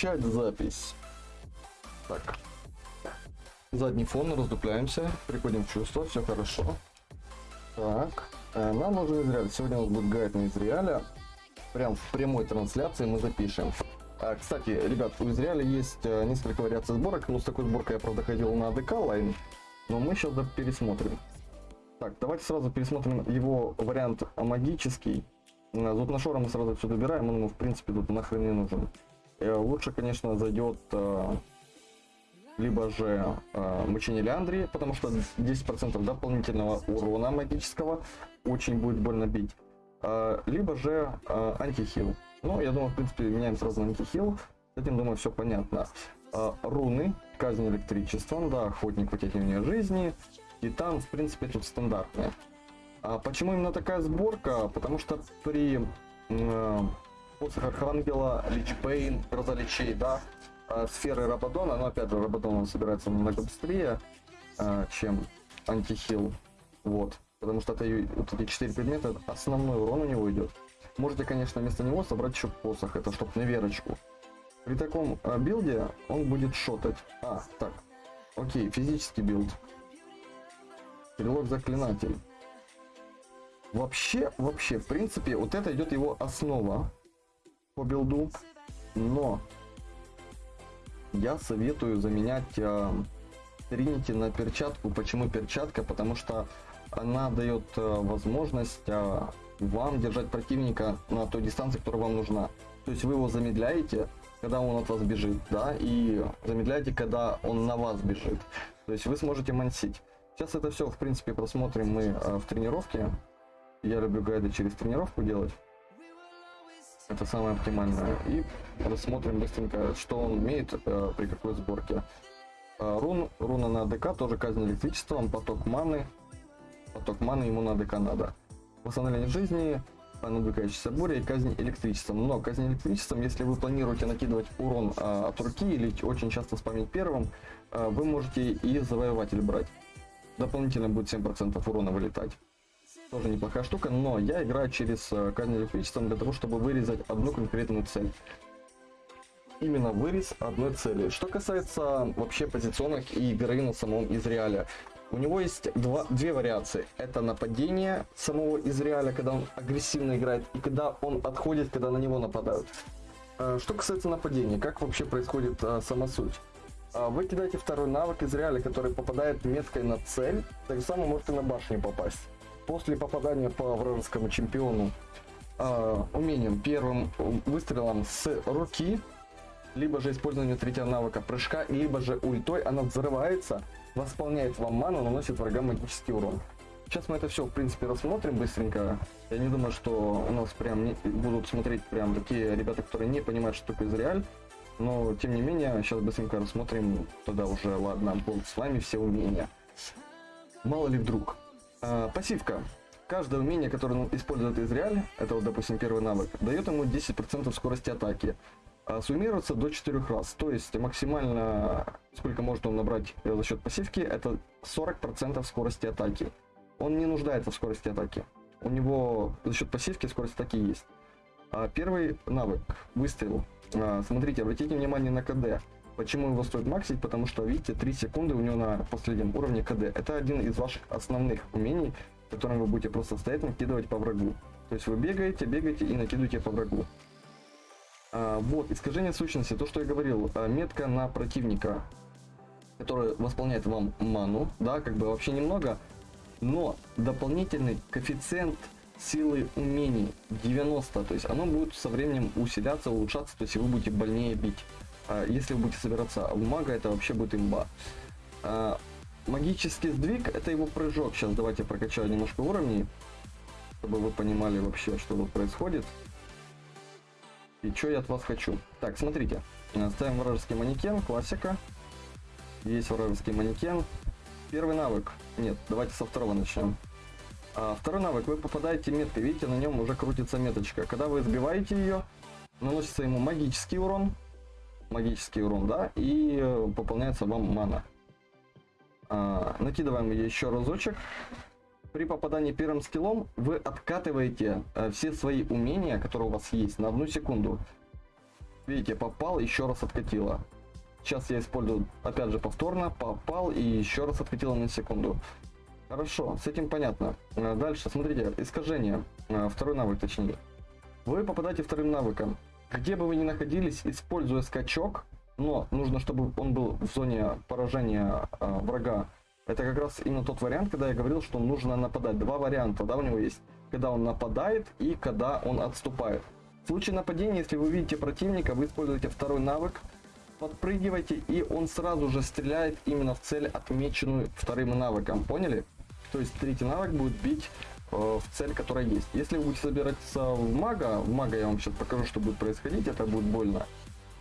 Начать запись. Так. Задний фон, раздупляемся, приходим в чувство, все хорошо. Так, э, нам нужен Израиль. Сегодня у нас будет гайд на Израиля. Прям в прямой трансляции мы запишем. А, кстати, ребят, у Израиля есть э, несколько вариаций сборок. Ну, с такой сборкой я, правда, ходил на АДК лайн. Но мы сейчас пересмотрим. Так, давайте сразу пересмотрим его вариант магический. Э, Зубношора мы сразу все добираем, он ему, в принципе, тут нахрен не нужен. Э, Лучше, конечно, зайдет э, либо же э, мучение Леандрии, потому что 10% дополнительного урона магического очень будет больно бить. Э, либо же антихил. Ну, я думаю, в принципе, меняем сразу на антихил. С этим, думаю, все понятно. Руны, казнь электричеством, да, охотник, вытягивание жизни. И там, в принципе, тут стандартные. А почему именно такая сборка? Потому что при посох Архангела, Личпейн, Гроза Личей, да, э, сферы Рабадона, но опять же, Рабадон он собирается намного быстрее, э, чем антихил. Вот. Потому что это вот эти четыре предмета, основной урон у него идет. Можете, конечно, вместо него собрать еще посох, это чтоб на верочку. При таком э, билде он будет шотать. А, так. Окей, физический build. Стрелок заклинатель. Вообще, вообще, в принципе, вот это идет его основа по build у. Но я советую заменять э, Trinity на перчатку. Почему перчатка? Потому что она дает э, возможность э, вам держать противника на той дистанции, которая вам нужна. То есть вы его замедляете, когда он от вас бежит, да, и замедляете, когда он на вас бежит. То есть вы сможете мансить. Сейчас это все, в принципе, просмотрим мы э, в тренировке. Я люблю гайды через тренировку делать. Это самое оптимальное. И рассмотрим быстренько, что он умеет э, при какой сборке. Э, рун, руна на АДК, тоже казнь электричеством, поток маны. Поток маны ему на АДК надо. Восстановление жизни, надвигающаяся буря и казнь электричеством. Но казнь электричеством, если вы планируете накидывать урон э, от руки или очень часто спамить первым, э, вы можете и завоеватель брать. Дополнительно будет 7% урона вылетать. Тоже неплохая штука, но я играю через э, казнь электричеством для того, чтобы вырезать одну конкретную цель. Именно вырез одной цели. Что касается вообще позиционных и игры на самом Изреале. У него есть два, две вариации. Это нападение самого Изреаля, когда он агрессивно играет, и когда он отходит, когда на него нападают. Э, Что касается нападения, как вообще происходит э, сама суть? А, Вы кидаете второй навык из реали, который попадает меткой на цель, так же самое можете на башню попасть. После попадания по вражескому чемпиону а, умением первым выстрелом с руки, либо же использование третьего навыка прыжка, либо же ультой, она взрывается, восполняет вам ману, наносит врагам магический урон. Сейчас мы это все, в принципе, рассмотрим быстренько. Я не думаю, что у нас прям не- будут смотреть прям такие ребята, которые не понимают, что такое Израиль. Но, тем не менее, сейчас быстренько рассмотрим, тогда уже, ладно, будут с вами все умения. Мало ли вдруг. А, пассивка. Каждое умение, которое ну, использует Израиль, это вот, допустим, первый навык, дает ему 10% скорости атаки. А суммируется до 4 раз. То есть максимально, сколько может он набрать э, за счет пассивки, это 40% скорости атаки. Он не нуждается в скорости атаки. У него за счет пассивки скорость атаки есть. А первый навык, выстрел. А, смотрите, обратите внимание на КД. Почему его стоит максить? Потому что, видите, 3 секунды у него на последнем уровне КД. Это один из ваших основных умений, которым вы будете просто стоять накидывать по врагу. То есть вы бегаете, бегаете и накидываете по врагу. А, вот, искажение сущности, то, что я говорил, а, метка на противника, которая восполняет вам ману, да, как бы вообще немного, но дополнительный коэффициент силы умений 90, то есть оно будет со временем усиляться, улучшаться, то есть вы будете больнее бить. А если вы будете собираться в мага, это вообще будет имба. А, магический сдвиг, это его прыжок. Сейчас давайте прокачаю немножко уровней, чтобы вы понимали вообще, что тут происходит. И что я от вас хочу. Так, смотрите. Э, Ставим вражеский манекен, классика. Есть вражеский манекен. Первый навык. Нет, давайте со второго начнем. А, второй навык. Вы попадаете меткой. Видите, на нем уже крутится меточка. Когда вы сбиваете ее, наносится ему магический урон. Магический урон, да. И э, пополняется вам мана. А, накидываем еще разочек. При попадании первым скиллом вы откатываете э, все свои умения, которые у вас есть, на одну секунду. Видите, попал, еще раз откатило. Сейчас я использую, опять же, повторно, попал и еще раз откатило на секунду. Хорошо, с этим понятно. Э, Дальше, смотрите, искажение. Э, Второй навык, точнее. Вы попадаете вторым навыком. Где бы вы ни находились, используя скачок, но нужно, чтобы он был в зоне поражения э, врага. Это как раз именно тот вариант, когда я говорил, что нужно нападать. Два варианта, да, у него есть. Когда он нападает и когда он отступает. В случае нападения, если вы видите противника, вы используете второй навык, подпрыгиваете, и он сразу же стреляет именно в цель, отмеченную вторым навыком. Поняли? То есть третий навык будет бить в цель, которая есть. Если вы будете собираться в мага, в мага я вам сейчас покажу, что будет происходить, это будет больно.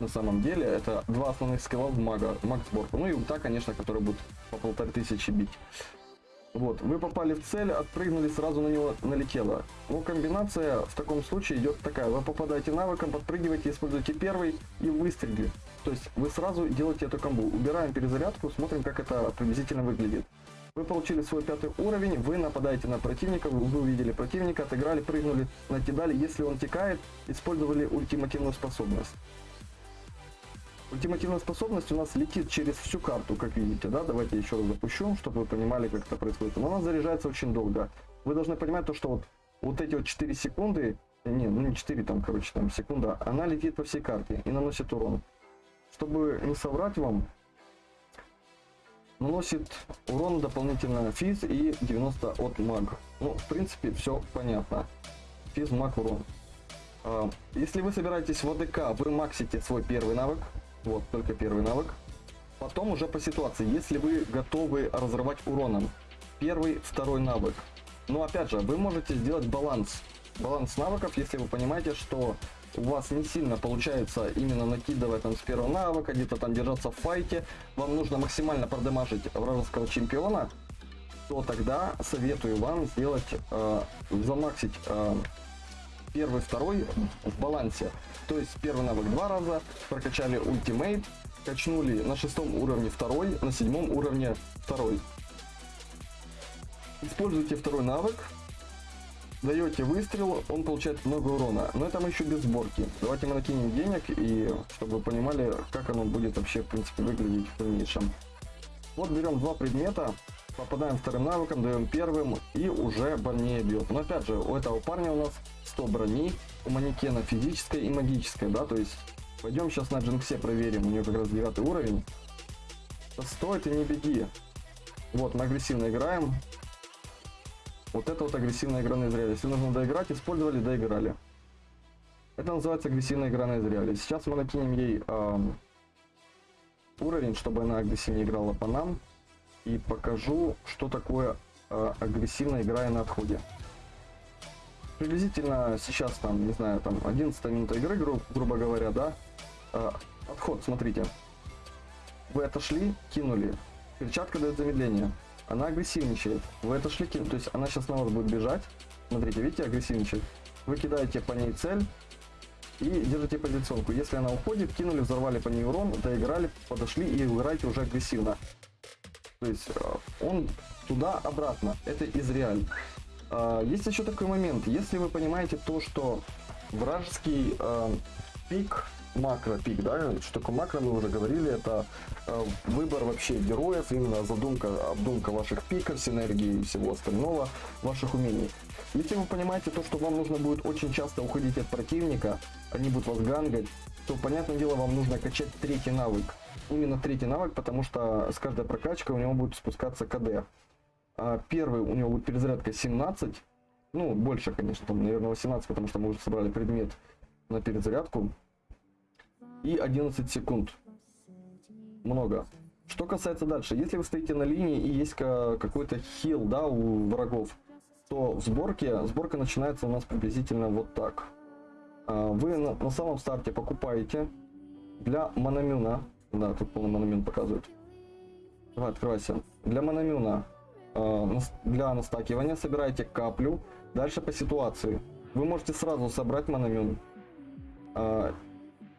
На самом деле, это два основных скилла в мага, маг сборку. Ну и ульта, конечно, который будет по полторы тысячи бить. Вот, вы попали в цель, отпрыгнули, сразу на него налетело. Ну, комбинация в таком случае идет такая. Вы попадаете навыком, подпрыгиваете, используете первый и выстрелили. То есть вы сразу делаете эту комбу. Убираем перезарядку, смотрим, как это приблизительно выглядит. Вы получили свой пятый уровень, вы нападаете на противника, вы увидели противника, отыграли, прыгнули, накидали. Если он текает, использовали ультимативную способность. Ультимативная способность у нас летит через всю карту, как видите, да? Давайте еще раз запущу, чтобы вы понимали, как это происходит. Но она заряжается очень долго. Вы должны понимать то, что вот, вот эти вот 4 секунды, не, ну не 4 там, короче, там секунда, она летит по всей карте и наносит урон. Чтобы не соврать вам, наносит урон дополнительно физ и 90 от маг. Ну, в принципе, все понятно. Физ, маг, урон. А, если вы собираетесь в АДК, вы максите свой первый навык, вот, только первый навык. Потом уже по ситуации, если вы готовы разрывать уроном. Первый, второй навык. Но опять же, вы можете сделать баланс. Баланс навыков, если вы понимаете, что у вас не сильно получается именно накидывать там с первого навыка, где-то там держаться в файте, вам нужно максимально продемажить вражеского чемпиона, то тогда советую вам сделать, э, замаксить э, первый, второй в балансе. То есть первый навык два раза, прокачали ультимейт, качнули на шестом уровне второй, на седьмом уровне второй. Используйте второй навык, даете выстрел, он получает много урона. Но это мы еще без сборки. Давайте мы накинем денег, и чтобы вы понимали, как оно будет вообще, в принципе, выглядеть в дальнейшем. Вот берем два предмета, попадаем вторым навыком, даем первым, и уже больнее бьет. Но опять же, у этого парня у нас 100 брони, у манекена физическая и магическая, да, то есть пойдем сейчас на Джинксе проверим, у нее как раз 9 уровень. Стой, ты не беги. Вот, мы агрессивно играем. Вот это вот агрессивная игра на изряле. Если нужно доиграть, использовали, доиграли. Это называется агрессивная игра на изряле. Сейчас мы накинем ей эм, уровень, чтобы она агрессивнее играла по нам. И покажу, что такое э, агрессивная игра на отходе приблизительно сейчас там, не знаю, там 11 минута игры, гру грубо говоря, да. Э, отход, смотрите. Вы отошли, кинули. Перчатка дает замедление. Она агрессивничает. Вы отошли, кинули. То есть она сейчас на вас будет бежать. Смотрите, видите, агрессивничает. Вы кидаете по ней цель и держите позиционку. Если она уходит, кинули, взорвали по ней урон, доиграли, подошли и играете уже агрессивно. То есть он туда-обратно. Это из реаль. А, есть еще такой момент. Если вы понимаете то, что вражеский пик, макро-пик, да, что такое макро, мы уже говорили, это э, выбор вообще героев, именно задумка, обдумка ваших пиков, синергии и всего остального, ваших умений. Если вы понимаете то, что вам нужно будет очень часто уходить от противника, они будут вас гангать, то, понятное дело, вам нужно качать третий навык. Именно третий навык, потому что с каждой прокачкой у него будет спускаться КД. А первый у него будет перезарядка 17. Ну, больше, конечно, там, наверное, 18, потому что мы уже собрали предмет на перезарядку. И 11 секунд. Много. Что касается дальше, если вы стоите на линии и есть какой-то хил, да, у врагов, то в сборке, сборка начинается у нас приблизительно вот так. А, вы на, на самом старте покупаете для Манамюна, да, тут полный Манамюн показывает. Давай, открывайся. Для Манамюна Э, для настакивания собираете каплю. Дальше по ситуации. Вы можете сразу собрать мономен.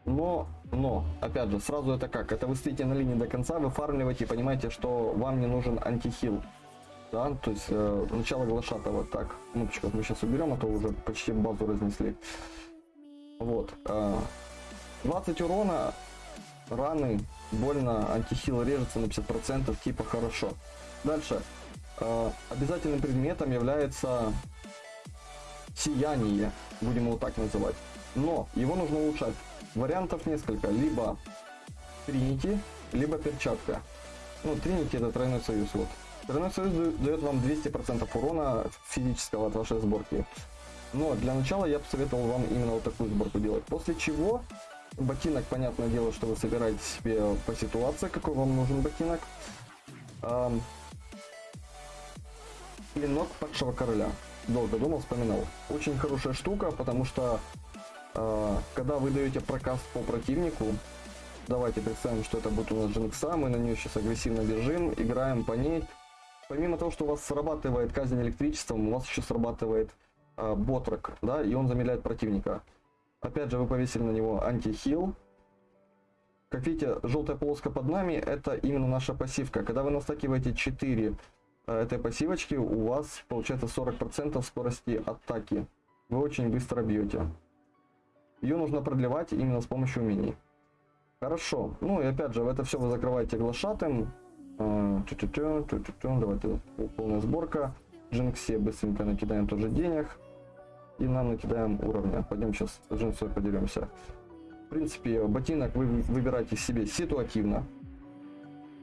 Но, но, опять же, сразу это как? Это вы стоите на линии до конца, вы фармливаете понимаете, что вам не нужен антихил. Да, то есть э, начало глашатого. Так, кнопочку мы сейчас уберем, а то уже почти базу разнесли. Вот. Э, 20 урона, раны, больно, антихил режется на 50%, типа хорошо. Дальше. Э, обязательным предметом является сияние, будем его так называть. Но его нужно улучшать. Вариантов несколько. Либо Тринити, либо перчатка. Ну, Тринити это тройной союз, вот. Тройной союз дает вам 200% урона физического от вашей сборки. Но для начала я посоветовал вам именно вот такую сборку делать. После чего ботинок, понятное дело, что вы собираете себе по ситуации, какой вам нужен ботинок. Эм, клинок падшего короля. Долго думал, вспоминал. Очень хорошая штука, потому что когда вы даете прокаст по противнику, давайте представим, что это будет у нас Джинкса, мы на нее сейчас агрессивно бежим, играем по ней. Помимо того, что у вас срабатывает казнь электричеством, у вас еще срабатывает э, ботрок, да, и он замедляет противника. Опять же, вы повесили на него антихил. Как видите, желтая полоска под нами, это именно наша пассивка. Когда вы настакиваете 4 э, этой пассивочки, у вас получается 40% скорости атаки. Вы очень быстро бьете. Ее нужно продлевать именно с помощью умений. Хорошо. Ну и опять же, в это все вы закрываете глашатым. Э, Давайте полная сборка. Джинксе быстренько накидаем тоже денег и нам накидаем уровня. Пойдем сейчас с джинсой подеремся. В принципе, ботинок вы выбираете себе ситуативно.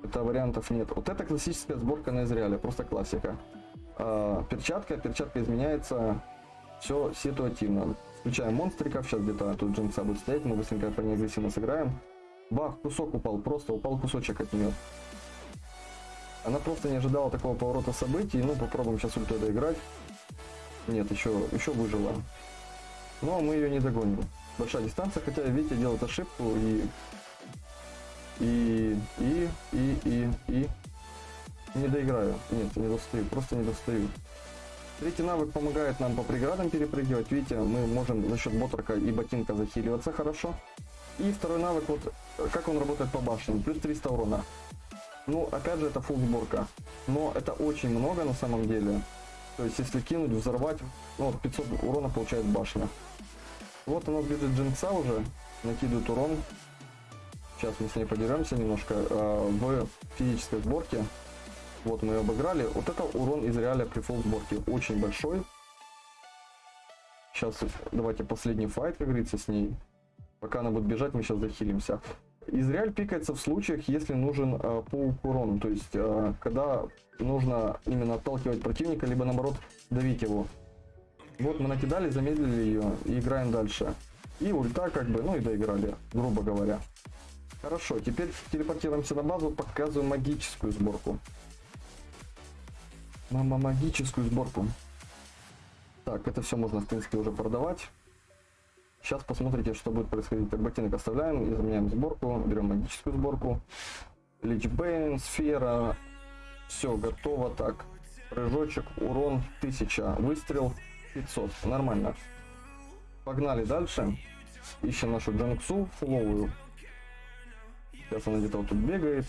Это вариантов нет. Вот это классическая сборка на Израиле, просто классика. А, перчатка, перчатка изменяется все ситуативно. Включаем монстриков, сейчас где-то тут джинса будет стоять, мы быстренько по ней агрессивно сыграем. Бах, кусок упал, просто упал кусочек от нее. Она просто не ожидала такого поворота событий, ну попробуем сейчас ультой доиграть. Нет, еще, еще выжила. Но мы ее не догоним. Большая дистанция, хотя Витя делает ошибку и... И... И... И... И... И... Не доиграю. Нет, не достаю. Просто не достаю. Третий навык помогает нам по преградам перепрыгивать. Видите, мы можем за счет ботрака и ботинка захиливаться хорошо. И второй навык, вот как он работает по башне. Плюс 300 урона. Ну, опять же, это фул сборка. Но это очень много на самом деле. То есть, если кинуть, взорвать, ну, 500 урона получает башня. Вот у нас бежит Джинкса уже, накидывает урон. Сейчас мы с ней подеремся немножко. Э, в физической сборке, вот мы ее обыграли. Вот это урон из реаля при фул сборке очень большой. Сейчас давайте последний файт, как говорится, с ней. Пока она будет бежать, мы сейчас захилимся. Израиль пикается в случаях, если нужен э, паук урон, то есть э, когда нужно именно отталкивать противника, либо наоборот давить его. Вот мы накидали, замедлили ее и играем дальше. И ульта как бы, ну и доиграли, грубо говоря. Хорошо, теперь телепортируемся на базу, показываю магическую сборку. Мама, магическую сборку. Так, это все можно в принципе уже продавать. Сейчас посмотрите, что будет происходить. Так, ботинок оставляем, изменяем сборку, берем магическую сборку. Личбейн, сфера. Все, готово. Так, прыжочек, урон 1000, выстрел 500. Нормально. Погнали дальше. Ищем нашу Джанксу фуловую. Сейчас она где-то вот тут бегает.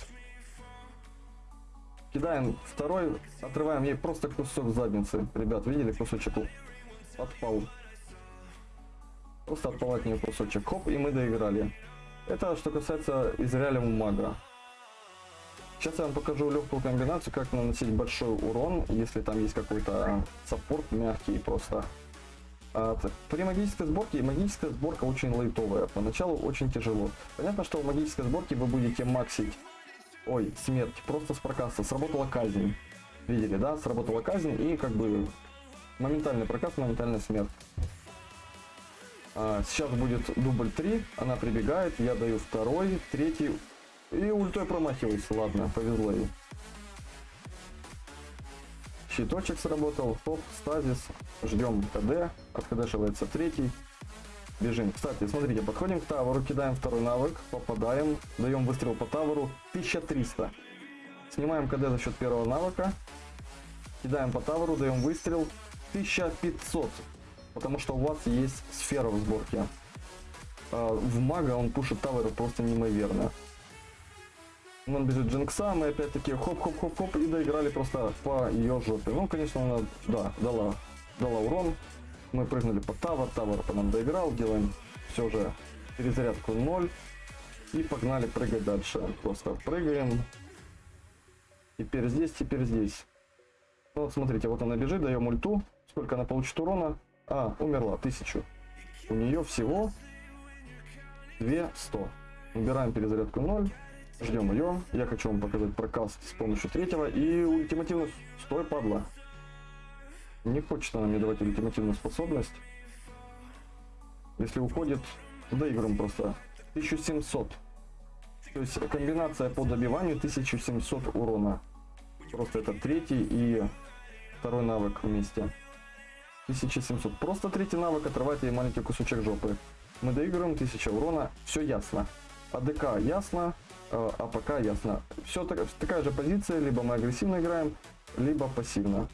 Кидаем второй, отрываем ей просто кусок задницы. Ребят, видели кусочек? Подпал. Просто отпал от нее кусочек. Хоп, и мы доиграли. Это что касается Израиля мага. Сейчас я вам покажу легкую комбинацию, как наносить большой урон, если там есть какой-то саппорт мягкий просто. А, при магической сборке, магическая сборка очень лайтовая, поначалу очень тяжело. Понятно, что в магической сборке вы будете максить, ой, смерть, просто с прокаста, сработала казнь. Видели, да, сработала казнь и как бы моментальный прокаст, моментальная смерть. А, сейчас будет дубль 3, она прибегает, я даю второй, третий, и ультой промахиваюсь, ладно, повезло ей. Щиточек сработал, хоп, стазис, ждем КД, откдшивается третий, бежим. Кстати, смотрите, подходим к тавору, кидаем второй навык, попадаем, даем выстрел по тавору, 1300. Снимаем КД за счет первого навыка, кидаем по тавору, даем выстрел, 1500 потому что у вас есть сфера в сборке. А в мага он пушит тавер просто неимоверно. Он бежит Джинкса, мы опять-таки хоп-хоп-хоп-хоп и доиграли просто по ее жопе. Ну, конечно, она, да, дала, дала урон. Мы прыгнули по тавер, тавер по нам доиграл, делаем все же перезарядку 0. И погнали прыгать дальше. Просто прыгаем. Теперь здесь, теперь здесь. Ну вот смотрите, вот она бежит, даем ульту. Сколько она получит урона? А, умерла, тысячу. У нее всего 200. Убираем перезарядку 0. Ждем ее. Я хочу вам показать прокаст с помощью третьего. И ультимативно... Стой, падла. Не хочет она мне давать ультимативную способность. Если уходит, доиграем просто. 1700. То есть комбинация по добиванию 1700 урона. Просто это третий и второй навык вместе. 1700. Просто третий навык отрывает ей маленький кусочек жопы. Мы доигрываем 1000 урона. Все ясно. ADC ясно. э, APC ясно. Все так, такая же позиция. Либо мы агрессивно играем, либо пассивно.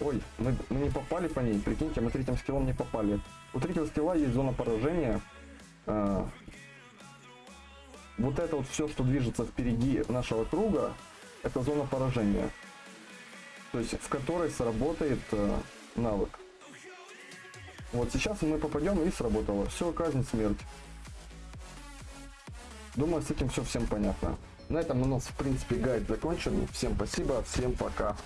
Ой, мы, мы не попали по ней. Прикиньте, мы третьим skill ом не попали. У третьего skill а есть зона поражения. Э, вот это вот все, что движется впереди нашего круга, это зона поражения. То есть в которой сработает э, навык. Вот сейчас мы попадем и сработало. Все, казнь, смерть. Думаю, с этим все всем понятно. На этом у нас, в принципе, гайд закончен. Всем спасибо, всем пока.